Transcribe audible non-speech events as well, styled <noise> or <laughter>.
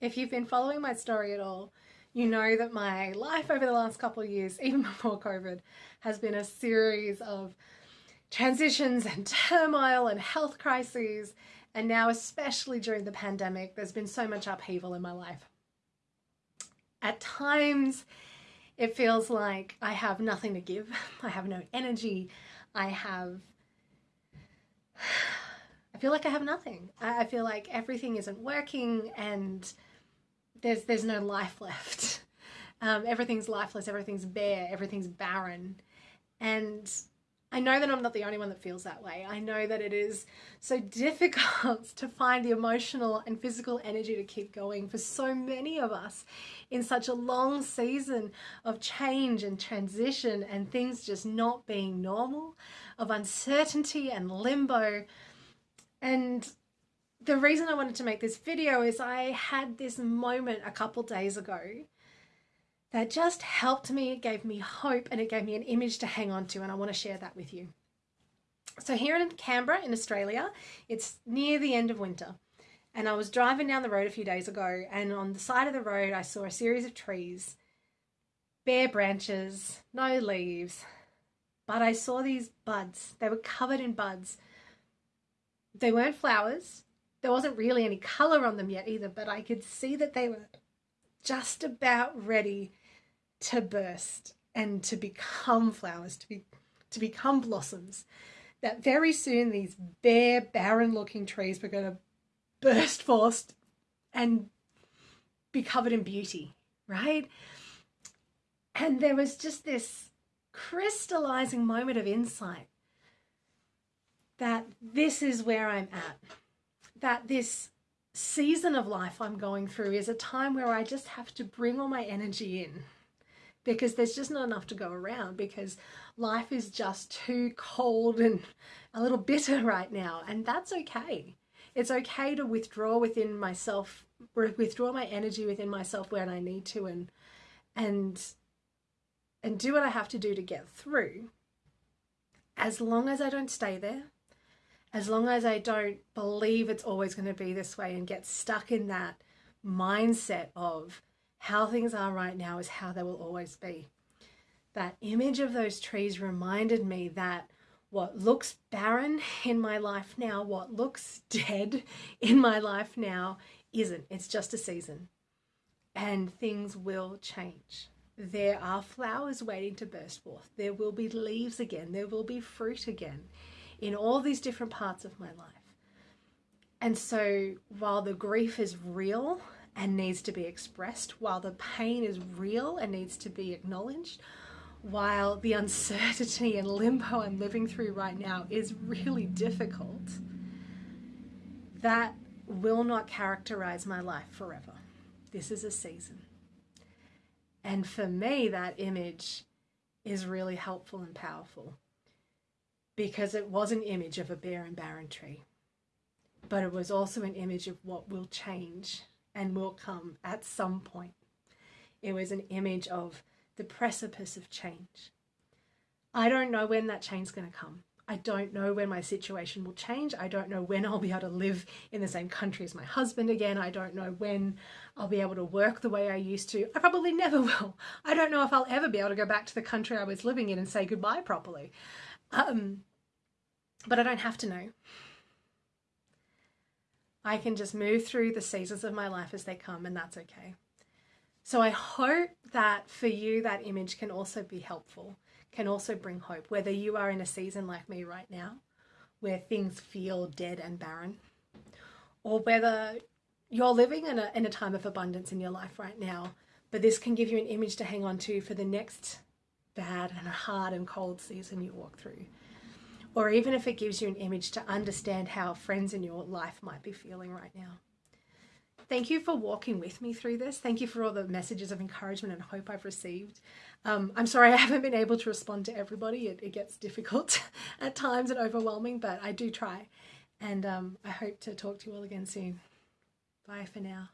If you've been following my story at all, you know that my life over the last couple of years, <laughs> even before COVID, has been a series of transitions and turmoil and health crises. And now, especially during the pandemic, there's been so much upheaval in my life. At times, it feels like I have nothing to give. <laughs> I have no energy. I have I feel like I have nothing. I feel like everything isn't working and there's there's no life <laughs> left. Um, everything's lifeless, everything's bare, everything's barren. And I know that I'm not the only one that feels that way. I know that it is so <laughs> difficult to find the emotional and physical energy to keep going for so many of us in such a long season of change and transition and things just not being normal, of uncertainty and limbo. And the reason I wanted to make this video is I had this moment a couple days ago that just helped me, it gave me hope, and it gave me an image to hang on to, and I want to share that with you. So, here in Canberra, in Australia, it's near the end of winter, and I was driving down the road a few days ago, and on the side of the road, I saw a series of trees, bare branches, no leaves, but I saw these buds. They were covered in buds. They weren't flowers, there wasn't really any color on them yet either, but I could see that they were just about ready to burst and to become flowers, to be to become blossoms. That very soon these bare, barren looking trees were going to burst forth and be covered in beauty, right? And there was just this crystallizing moment of insight that this is where I'm at, that this season of life I'm going through is a time where I just have to bring all my energy in because there's just not enough to go around because life is just too cold and a little bitter <laughs> right now and that's okay. It's okay to withdraw within myself, withdraw my energy within myself when I need to and and and do what I have to do to get through. As long as I don't stay there, as long as I don't believe it's always going to be this way and get stuck in that mindset of how things are right now is how they will always be. That image of those trees reminded me that what looks barren in my life now, what looks dead in my life now, isn't. It's just a season. And things will change. There are flowers waiting to burst forth. There will be leaves again. There will be fruit again in all these different parts of my life. And so while the grief is real and needs to be expressed, while the pain is real and needs to be acknowledged, while the uncertainty and limbo I'm living through right now is really difficult, that will not characterize my life forever. This is a season. And for me, that image is really helpful and powerful because it was an image of a bare and barren tree, but it was also an image of what will change and will come at some point. It was an image of the precipice of change. I don't know when that change is going to come. I don't know when my situation will change. I don't know when I'll be able to live in the same country as my husband again. I don't know when I'll be able to work the way I used to. I probably never <laughs> will. I don't know if I'll ever be able to go back to the country I was living in and say goodbye properly. Um, but I don't have to know. I can just move through the seasons of my life as they come, and that's okay. So I hope that for you, that image can also be helpful, can also bring hope, whether you are in a season like me right now, where things feel dead and barren, or whether you're living in a, in a time of abundance in your life right now, but this can give you an image to hang on to for the next bad and a hard and cold season you walk through or even if it gives you an image to understand how friends in your life might be feeling right now. Thank you for walking with me through this. Thank you for all the messages of encouragement and hope I've received. Um, I'm sorry I <laughs> haven't been able to respond to everybody. It, it gets difficult <laughs> at times and overwhelming, but I do try. And um, I hope to talk to you all again soon. Bye for now.